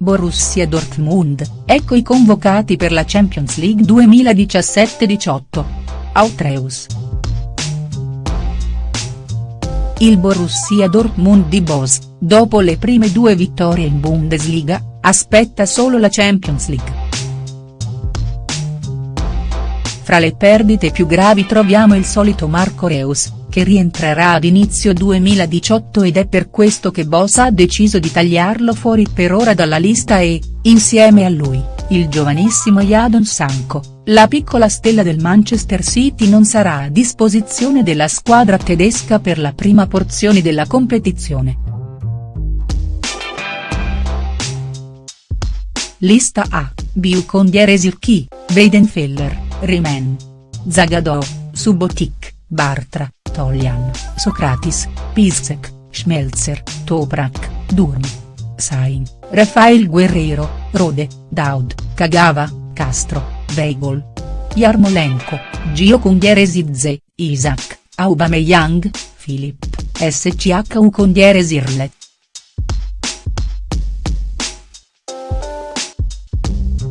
Borussia Dortmund, ecco i convocati per la Champions League 2017-18. Autreus. Il Borussia Dortmund di Bos, dopo le prime due vittorie in Bundesliga, aspetta solo la Champions League. Fra le perdite più gravi troviamo il solito Marco Reus, che rientrerà ad inizio 2018 ed è per questo che Boss ha deciso di tagliarlo fuori per ora dalla lista e, insieme a lui, il giovanissimo Jadon Sanko, la piccola stella del Manchester City non sarà a disposizione della squadra tedesca per la prima porzione della competizione. Lista A, Biukondiere Zirki, Weidenfeller, Riemann. Zagadou, Subotic, Bartra. Toljan, Socratis, Piszczek, Schmelzer, Toprak, Durm. Sain, Rafael Guerrero, Rode, Daud, Kagawa, Castro, Weigl. Yarmolenko, Gio Kundiere Zidze, Isaac, Aubameyang, Filip, SCHU Kundiere Zirlet.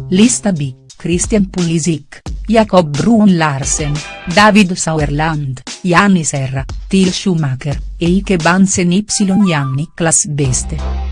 Lista B, Christian Pulisic, Jacob Brun Larsen, David Sauerland. Yanni Serra, Til Schumacher, Eike Bansen Y Yanni Niklas Beste.